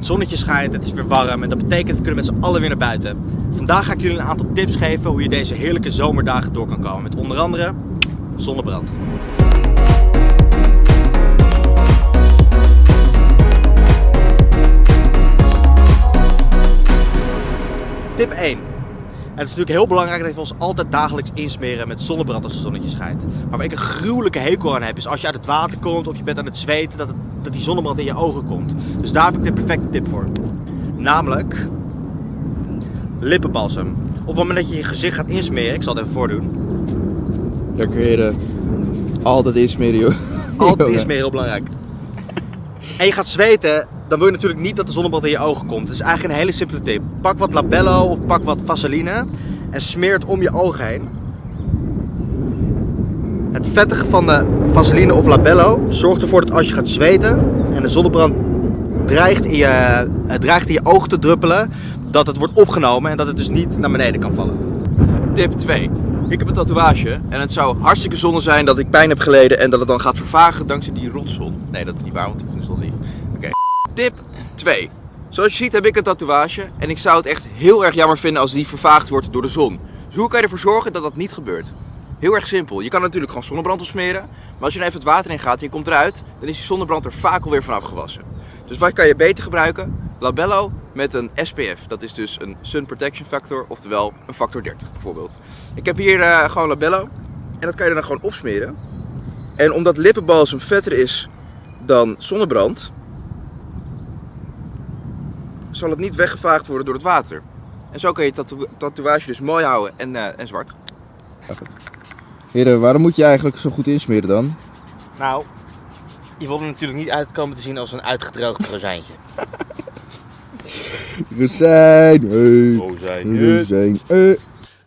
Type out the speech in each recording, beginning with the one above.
Het zonnetje schijnt, het is weer warm en dat betekent we kunnen met z'n allen weer naar buiten. Vandaag ga ik jullie een aantal tips geven hoe je deze heerlijke zomerdagen door kan komen. Met onder andere zonnebrand. Tip 1. Het is natuurlijk heel belangrijk dat we ons altijd dagelijks insmeren met zonnebrand als het zonnetje schijnt. Maar waar ik een gruwelijke hekel aan heb, is als je uit het water komt of je bent aan het zweten, dat, het, dat die zonnebrand in je ogen komt. Dus daar heb ik de perfecte tip voor. Namelijk lippenbalsem. Op het moment dat je je gezicht gaat insmeren, ik zal het even voordoen. Daar kun je altijd insmeren, joh. Altijd insmeren, heel belangrijk. En je gaat zweten, dan wil je natuurlijk niet dat de zonnebrand in je ogen komt. Het is eigenlijk een hele simpele tip. Pak wat labello of pak wat vaseline en smeer het om je ogen heen. Het vettige van de vaseline of labello zorgt ervoor dat als je gaat zweten en de zonnebrand dreigt in je, eh, dreigt in je ogen te druppelen, dat het wordt opgenomen en dat het dus niet naar beneden kan vallen. Tip 2. Ik heb een tatoeage en het zou hartstikke zonde zijn dat ik pijn heb geleden en dat het dan gaat vervagen dankzij die rotzon. Nee, dat is niet waar, want ik vind de zon lief. Tip 2. Zoals je ziet heb ik een tatoeage en ik zou het echt heel erg jammer vinden als die vervaagd wordt door de zon. Dus hoe kan je ervoor zorgen dat dat niet gebeurt? Heel erg simpel. Je kan natuurlijk gewoon zonnebrand opsmeren, maar als je er even het water in gaat en je komt eruit, dan is die zonnebrand er vaak alweer vanaf gewassen. Dus wat kan je beter gebruiken? Labello met een SPF. Dat is dus een Sun Protection Factor, oftewel een factor 30 bijvoorbeeld. Ik heb hier eh, gewoon labello en dat kan je dan gewoon opsmeren. En omdat lippenbalsem vetter is dan zonnebrand, zal het niet weggevaagd worden door het water. En zo kan je tatoe- tatoeage dus mooi houden en, eh, en zwart. Heren, waarom moet je eigenlijk zo goed insmeren dan? Nou, je wil er natuurlijk niet uitkomen te zien als een uitgedroogd rozijntje. Rozijn, hey. Rozijn, Rozijn, eh.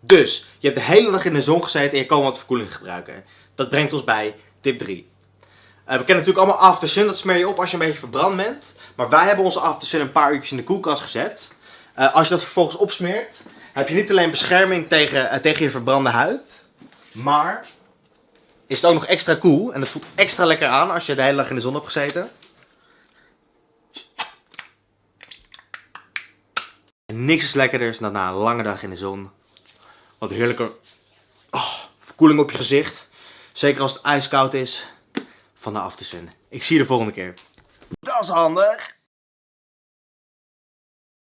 Dus, je hebt de hele dag in de zon gezeten en je kan wat verkoeling gebruiken. Dat brengt ons bij tip 3. Eh, we kennen natuurlijk allemaal aftersun, dat smeer je op als je een beetje verbrand bent. Maar wij hebben onze aftersun een paar uurtjes in de koelkast gezet. Eh, als je dat vervolgens opsmeert, heb je niet alleen bescherming tegen, eh, tegen je verbrande huid. Maar is het ook nog extra koel en het voelt extra lekker aan als je de hele dag in de zon hebt gezeten. En niks is lekkerder dan na een lange dag in de zon. Wat heerlijke oh, verkoeling op je gezicht. Zeker als het ijskoud is van de aftersun. Ik zie je de volgende keer. Dat is handig.